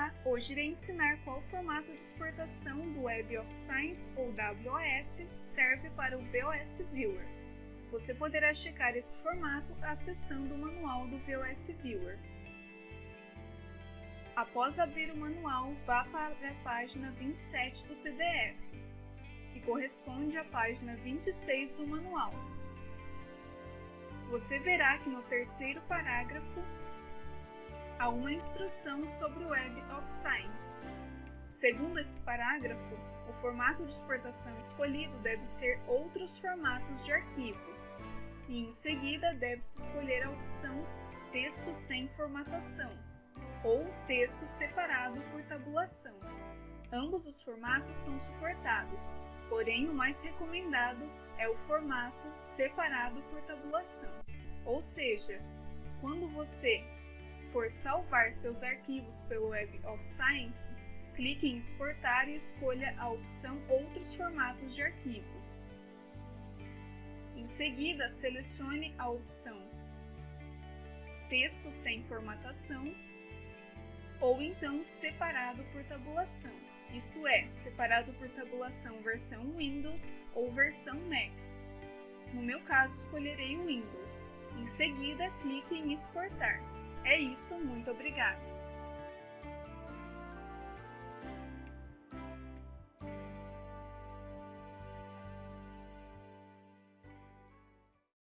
Olá! Hoje irei ensinar qual formato de exportação do Web of Science ou WOS serve para o VOS Viewer. Você poderá checar esse formato acessando o manual do VOS Viewer. Após abrir o manual, vá para a página 27 do PDF, que corresponde à página 26 do manual. Você verá que no terceiro parágrafo há uma instrução sobre o Web of Science. Segundo esse parágrafo, o formato de exportação escolhido deve ser outros formatos de arquivo, e em seguida deve-se escolher a opção Texto sem formatação ou Texto separado por tabulação. Ambos os formatos são suportados, porém o mais recomendado é o formato separado por tabulação. Ou seja, quando você for salvar seus arquivos pelo Web of Science, clique em Exportar e escolha a opção Outros formatos de arquivo. Em seguida, selecione a opção Texto sem formatação ou então separado por tabulação, isto é, separado por tabulação versão Windows ou versão Mac. No meu caso, escolherei o Windows. Em seguida, clique em Exportar. É isso, muito obrigada!